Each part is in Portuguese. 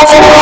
Senhor.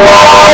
Senhor.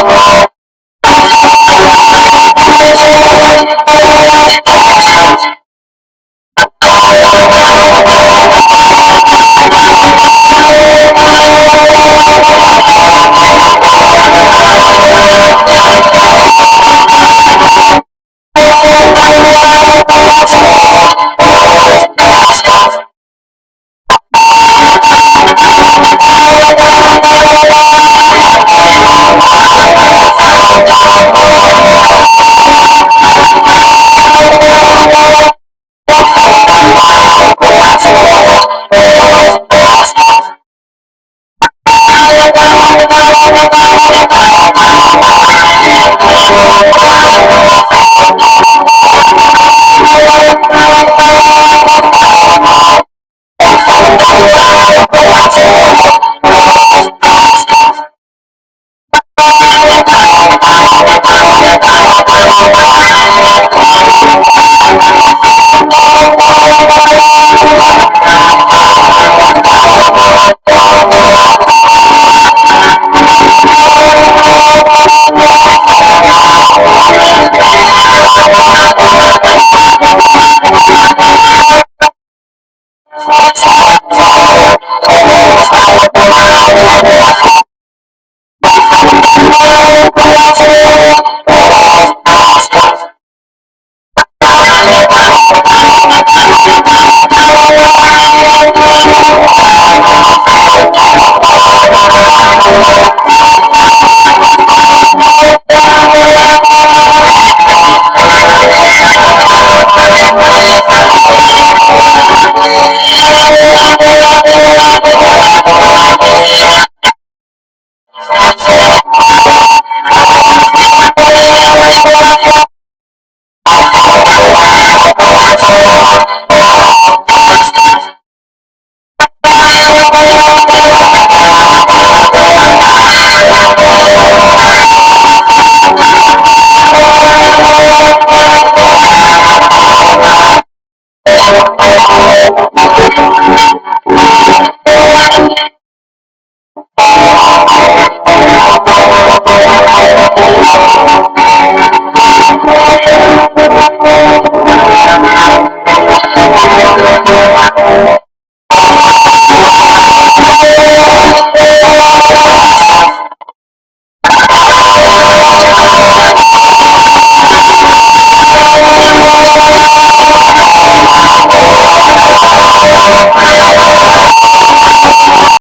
What's